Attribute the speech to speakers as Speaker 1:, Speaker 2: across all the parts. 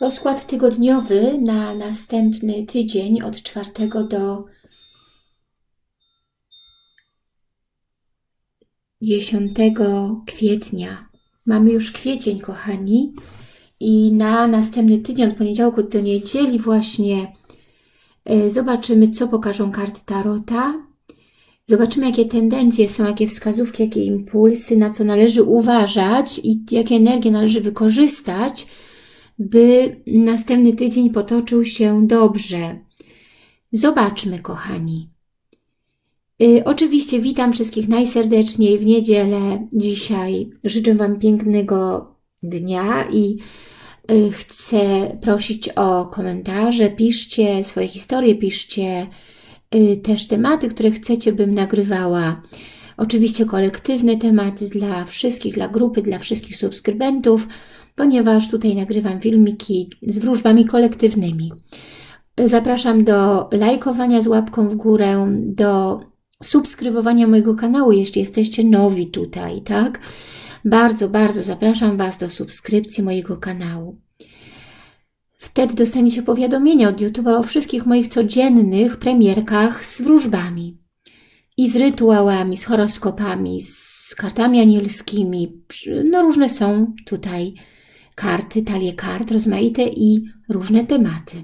Speaker 1: Rozkład tygodniowy na następny tydzień od 4 do 10 kwietnia. Mamy już kwiecień, kochani. I na następny tydzień, od poniedziałku do niedzieli właśnie e, zobaczymy, co pokażą karty Tarota. Zobaczymy, jakie tendencje są, jakie wskazówki, jakie impulsy, na co należy uważać i jakie energie należy wykorzystać, by następny tydzień potoczył się dobrze. Zobaczmy, kochani. Y, oczywiście witam wszystkich najserdeczniej w niedzielę dzisiaj. Życzę Wam pięknego dnia i y, chcę prosić o komentarze. Piszcie swoje historie, piszcie y, też tematy, które chcecie, bym nagrywała. Oczywiście kolektywne tematy dla wszystkich, dla grupy, dla wszystkich subskrybentów, ponieważ tutaj nagrywam filmiki z wróżbami kolektywnymi. Zapraszam do lajkowania z łapką w górę, do subskrybowania mojego kanału, jeśli jesteście nowi tutaj, tak? Bardzo, bardzo zapraszam Was do subskrypcji mojego kanału. Wtedy dostaniecie powiadomienia od YouTube'a o wszystkich moich codziennych premierkach z wróżbami i z rytuałami, z horoskopami, z kartami anielskimi. No różne są tutaj karty, talie kart rozmaite i różne tematy.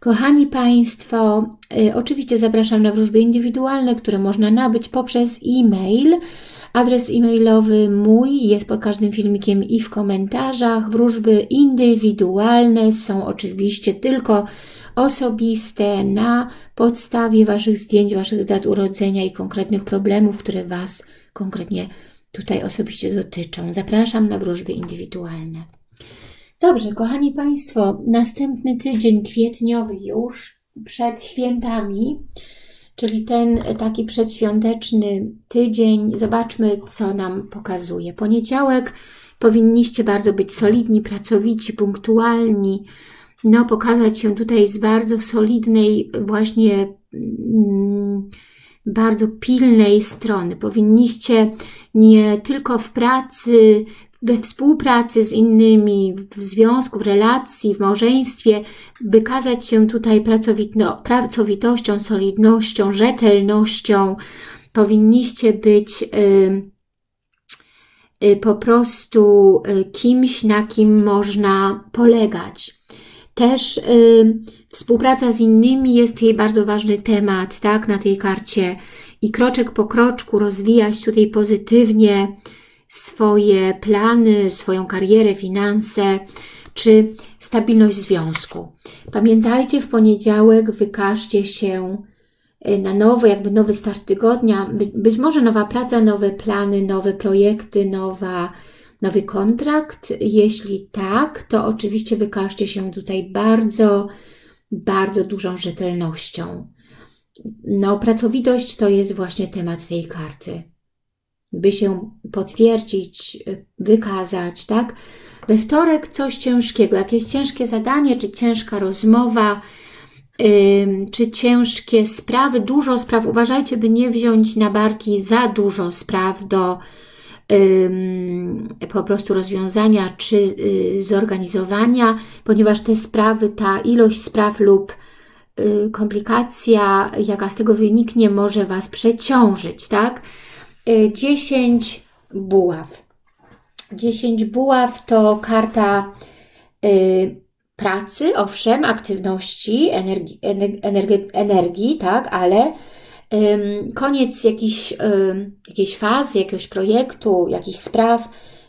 Speaker 1: Kochani Państwo, y, oczywiście zapraszam na wróżby indywidualne, które można nabyć poprzez e-mail. Adres e-mailowy mój jest pod każdym filmikiem i w komentarzach. Wróżby indywidualne są oczywiście tylko osobiste na podstawie Waszych zdjęć, Waszych dat urodzenia i konkretnych problemów, które Was konkretnie tutaj osobiście dotyczą. Zapraszam na wróżby indywidualne. Dobrze, kochani Państwo, następny tydzień kwietniowy już przed świętami, czyli ten taki przedświąteczny tydzień. Zobaczmy, co nam pokazuje. Poniedziałek powinniście bardzo być solidni, pracowici, punktualni, no pokazać się tutaj z bardzo solidnej właśnie mm, bardzo pilnej strony. Powinniście nie tylko w pracy, we współpracy z innymi, w związku, w relacji, w małżeństwie, by kazać się tutaj pracowito, pracowitością, solidnością, rzetelnością. Powinniście być y, y, po prostu y, kimś, na kim można polegać. Też y, współpraca z innymi jest jej bardzo ważny temat, tak, na tej karcie i kroczek po kroczku rozwijać tutaj pozytywnie, swoje plany, swoją karierę, finanse czy stabilność związku. Pamiętajcie, w poniedziałek wykażcie się y, na nowy, jakby nowy start tygodnia, być może nowa praca, nowe plany, nowe projekty, nowa, nowy kontrakt. Jeśli tak, to oczywiście wykażcie się tutaj bardzo, bardzo dużą rzetelnością. No, pracowitość to jest właśnie temat tej karty by się potwierdzić, wykazać, tak? We wtorek coś ciężkiego, jakieś ciężkie zadanie, czy ciężka rozmowa, czy ciężkie sprawy, dużo spraw. Uważajcie, by nie wziąć na barki za dużo spraw do po prostu rozwiązania, czy yy, zorganizowania, ponieważ te sprawy, ta ilość spraw lub y, komplikacja, jaka z tego wyniknie, może Was przeciążyć, tak? 10 y, buław. 10 buław to karta y, pracy, owszem, aktywności, energii, energii, energii tak, ale koniec jakiejś, jakiejś fazy, jakiegoś projektu, jakichś spraw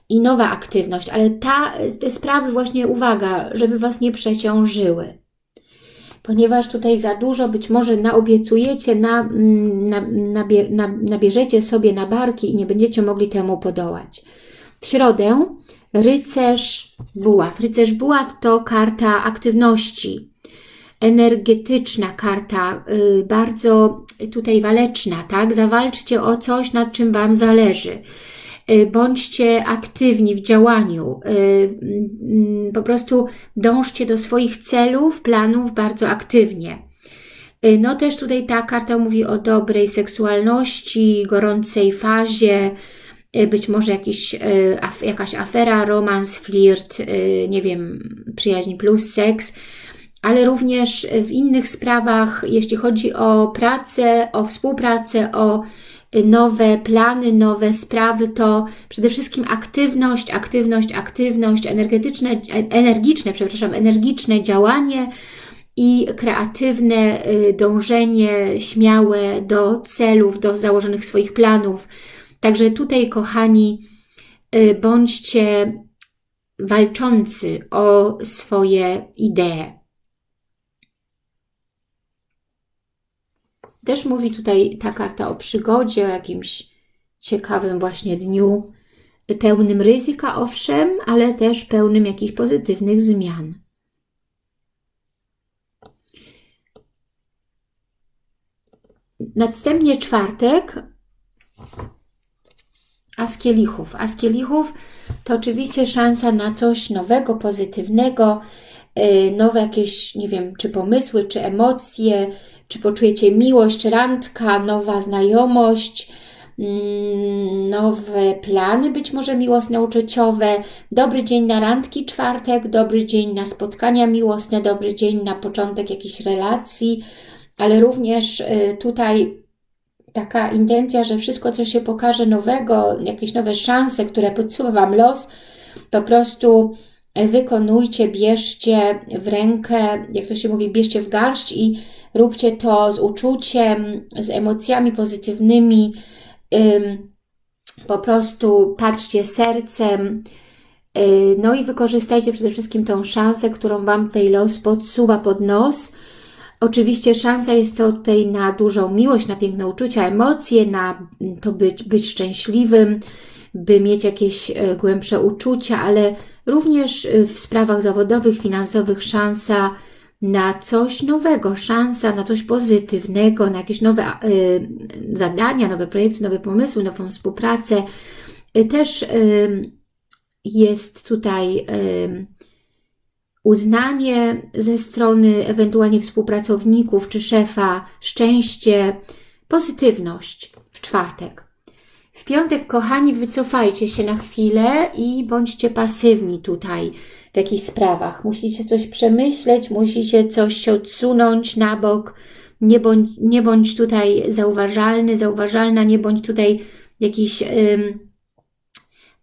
Speaker 1: i nowa aktywność, ale ta, te sprawy właśnie, uwaga, żeby Was nie przeciążyły ponieważ tutaj za dużo być może naobiecujecie, na, mm, na, na, nabierzecie sobie na barki i nie będziecie mogli temu podołać. W środę rycerz buław. Rycerz buław to karta aktywności, energetyczna karta, yy, bardzo tutaj waleczna, tak? Zawalczcie o coś, nad czym Wam zależy. Y, bądźcie aktywni w działaniu, y, mm, po prostu dążcie do swoich celów, planów bardzo aktywnie. Y, no też tutaj ta karta mówi o dobrej seksualności, gorącej fazie, być może jakiś, jakaś afera, romans, flirt, nie wiem, przyjaźń plus seks, ale również w innych sprawach, jeśli chodzi o pracę, o współpracę, o nowe plany, nowe sprawy, to przede wszystkim aktywność, aktywność, aktywność, energetyczne, energiczne, przepraszam, energiczne działanie i kreatywne y, dążenie śmiałe do celów, do założonych swoich planów. Także tutaj, kochani, y, bądźcie walczący o swoje idee. Też mówi tutaj ta karta o przygodzie, o jakimś ciekawym właśnie dniu, pełnym ryzyka owszem, ale też pełnym jakichś pozytywnych zmian. Następnie czwartek, As kielichów. As kielichów to oczywiście szansa na coś nowego, pozytywnego, y, nowe jakieś, nie wiem, czy pomysły, czy emocje, czy poczujecie miłość, randka, nowa znajomość, mm, nowe plany, być może miłosne, uczuciowe, dobry dzień na randki, czwartek, dobry dzień na spotkania miłosne, dobry dzień na początek jakiejś relacji, ale również y, tutaj taka intencja, że wszystko, co się pokaże nowego, jakieś nowe szanse, które podsuwa Wam los, po prostu wykonujcie, bierzcie w rękę, jak to się mówi, bierzcie w garść i róbcie to z uczuciem, z emocjami pozytywnymi, po prostu patrzcie sercem, y, no i wykorzystajcie przede wszystkim tą szansę, którą Wam tutaj los podsuwa pod nos. Oczywiście szansa jest to tutaj na dużą miłość, na piękne uczucia, emocje, na to być, być szczęśliwym, by mieć jakieś e, głębsze uczucia, ale również e, w sprawach zawodowych, finansowych szansa na coś nowego, szansa na coś pozytywnego, na jakieś nowe y, zadania, nowe projekty, nowe pomysły, nową współpracę. Y, też y, jest tutaj uznanie ze strony ewentualnie współpracowników czy szefa, szczęście, pozytywność w czwartek. W piątek, kochani, wycofajcie się na chwilę i bądźcie pasywni tutaj w jakichś sprawach. Musicie coś przemyśleć, musicie coś się odsunąć na bok. Nie bądź, nie bądź tutaj zauważalny, zauważalna, nie bądź tutaj jakiś ym,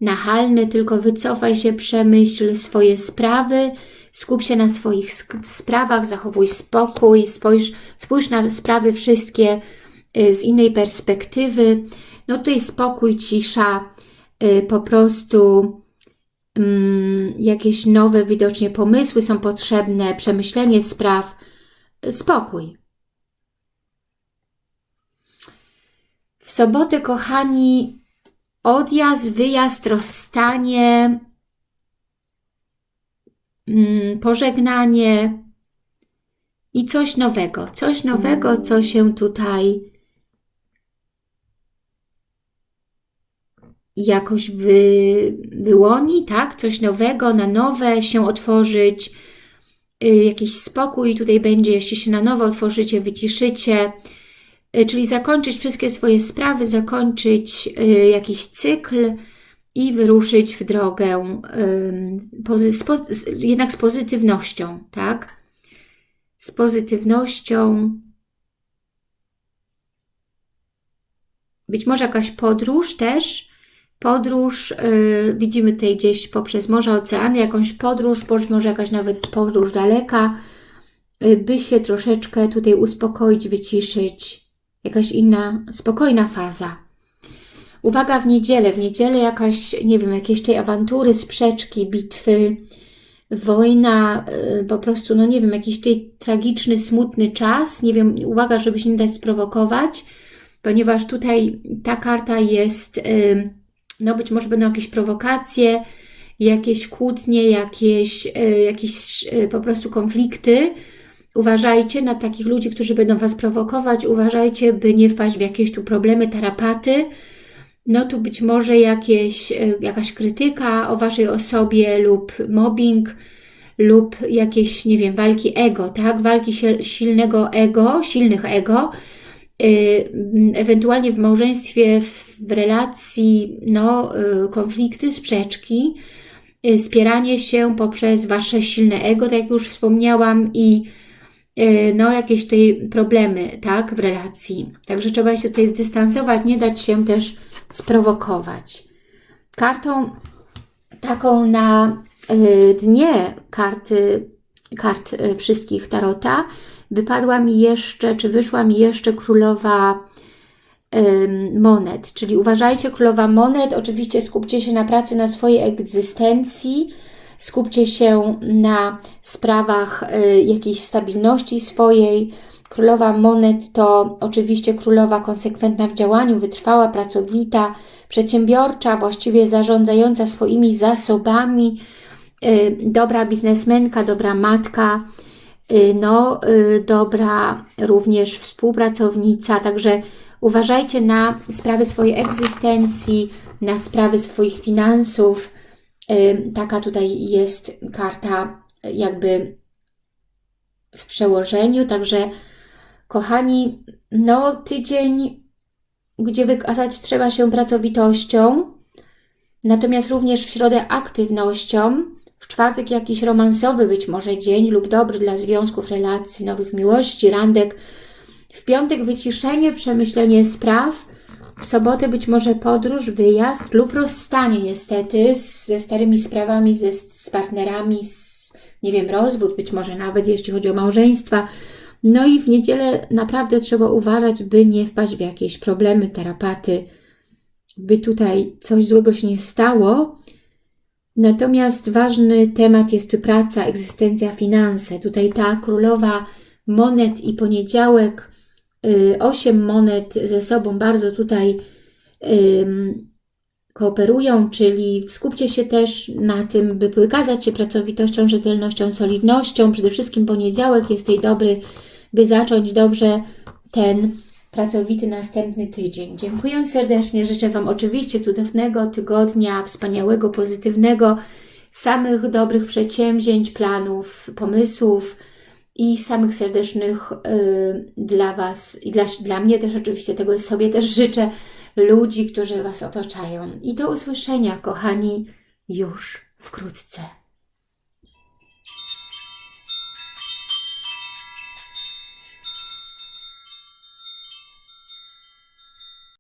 Speaker 1: nachalny, tylko wycofaj się, przemyśl swoje sprawy, skup się na swoich sprawach, zachowuj spokój, spójrz, spójrz na sprawy wszystkie y, z innej perspektywy. No tutaj spokój, cisza, y, po prostu mm, jakieś nowe widocznie pomysły są potrzebne, przemyślenie spraw, spokój. W sobotę, kochani, odjazd, wyjazd, rozstanie, mm, pożegnanie i coś nowego. Coś nowego, co się tutaj jakoś wy, wyłoni, tak? Coś nowego, na nowe się otworzyć, y, jakiś spokój tutaj będzie, jeśli się na nowo otworzycie, wyciszycie, y, czyli zakończyć wszystkie swoje sprawy, zakończyć y, jakiś cykl i wyruszyć w drogę jednak z pozytywnością, tak? Z pozytywnością, być może jakaś podróż też, podróż, yy, widzimy tutaj gdzieś poprzez morze, oceany, jakąś podróż, może jakaś nawet podróż daleka, yy, by się troszeczkę tutaj uspokoić, wyciszyć, jakaś inna, spokojna faza. Uwaga w niedzielę, w niedzielę jakaś, nie wiem, jakieś tej awantury, sprzeczki, bitwy, wojna, yy, po prostu, no nie wiem, jakiś tutaj tragiczny, smutny czas, nie wiem, uwaga, żeby się nie dać sprowokować, ponieważ tutaj ta karta jest... No być może będą jakieś prowokacje, jakieś kłótnie, jakieś, e, jakieś e, po prostu konflikty. Uważajcie na takich ludzi, którzy będą Was prowokować. Uważajcie, by nie wpaść w jakieś tu problemy, tarapaty. No tu być może jakieś, e, jakaś krytyka o Waszej osobie lub mobbing lub jakieś, nie wiem, walki ego, tak? Walki silnego ego, silnych ego, ewentualnie w małżeństwie, w relacji, no, konflikty, sprzeczki, spieranie się poprzez Wasze silne ego, tak jak już wspomniałam, i no, jakieś tutaj problemy, tak, w relacji. Także trzeba się tutaj zdystansować, nie dać się też sprowokować. Kartą taką na dnie karty, kart wszystkich Tarota wypadła mi jeszcze, czy wyszła mi jeszcze królowa monet, czyli uważajcie, królowa monet, oczywiście skupcie się na pracy, na swojej egzystencji, skupcie się na sprawach y, jakiejś stabilności swojej. Królowa monet to oczywiście królowa konsekwentna w działaniu, wytrwała, pracowita, przedsiębiorcza, właściwie zarządzająca swoimi zasobami, y, dobra biznesmenka, dobra matka, no, dobra również współpracownica, także Uważajcie na sprawy swojej egzystencji, na sprawy swoich finansów. Taka tutaj jest karta jakby w przełożeniu, także kochani, no tydzień, gdzie wykazać trzeba się pracowitością, natomiast również w środę aktywnością, w czwartek jakiś romansowy być może dzień lub dobry dla związków, relacji, nowych miłości, randek, w piątek wyciszenie, przemyślenie spraw, w sobotę być może podróż, wyjazd lub rozstanie niestety ze starymi sprawami, ze, z partnerami, z, nie wiem, rozwód, być może nawet jeśli chodzi o małżeństwa. No i w niedzielę naprawdę trzeba uważać, by nie wpaść w jakieś problemy, terapaty, by tutaj coś złego się nie stało. Natomiast ważny temat jest tu praca, egzystencja, finanse. Tutaj ta królowa monet i poniedziałek, y, osiem monet ze sobą bardzo tutaj kooperują, czyli skupcie się też na tym, by wykazać się pracowitością, rzetelnością, solidnością. Przede wszystkim poniedziałek jest tej dobry, by zacząć dobrze ten pracowity następny tydzień. Dziękuję serdecznie, życzę Wam oczywiście cudownego tygodnia, wspaniałego, pozytywnego, samych dobrych przedsięwzięć, planów, pomysłów, i samych serdecznych y, dla Was i dla, dla mnie też oczywiście tego sobie też życzę ludzi, którzy Was otaczają. I do usłyszenia, kochani, już wkrótce.